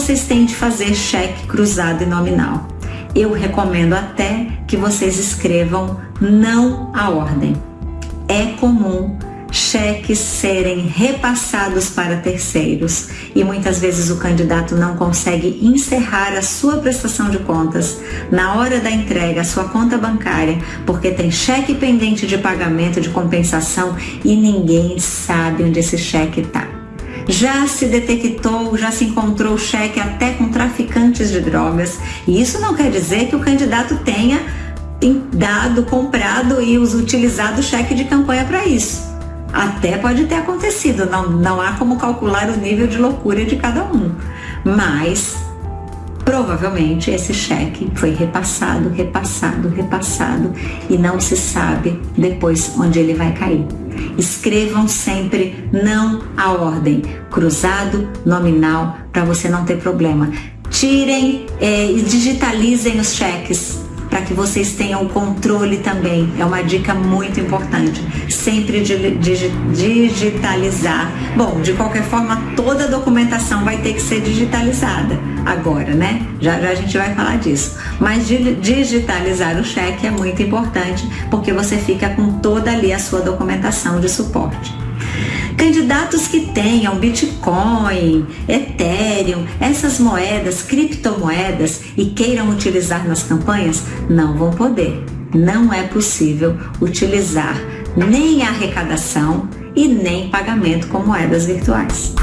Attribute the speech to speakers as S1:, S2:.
S1: vocês têm de fazer cheque cruzado e nominal? Eu recomendo até que vocês escrevam não a ordem. É comum cheques serem repassados para terceiros e muitas vezes o candidato não consegue encerrar a sua prestação de contas na hora da entrega à sua conta bancária porque tem cheque pendente de pagamento de compensação e ninguém sabe onde esse cheque está. Já se detectou, já se encontrou cheque até com traficantes de drogas e isso não quer dizer que o candidato tenha dado, comprado e utilizado cheque de campanha para isso. Até pode ter acontecido, não, não há como calcular o nível de loucura de cada um. Mas provavelmente esse cheque foi repassado, repassado, repassado e não se sabe depois onde ele vai cair. Escrevam sempre não a ordem, cruzado, nominal, para você não ter problema. Tirem é, e digitalizem os cheques para que vocês tenham controle também. É uma dica muito importante. Sempre digitalizar. Bom, de qualquer forma, toda a documentação vai ter que ser digitalizada agora, né? Já, já a gente vai falar disso. Mas digitalizar o cheque é muito importante porque você fica com toda ali a sua documentação de suporte. Candidatos que tenham Bitcoin, Ethereum, essas moedas, criptomoedas e queiram utilizar nas campanhas, não vão poder. Não é possível utilizar nem arrecadação e nem pagamento com moedas virtuais.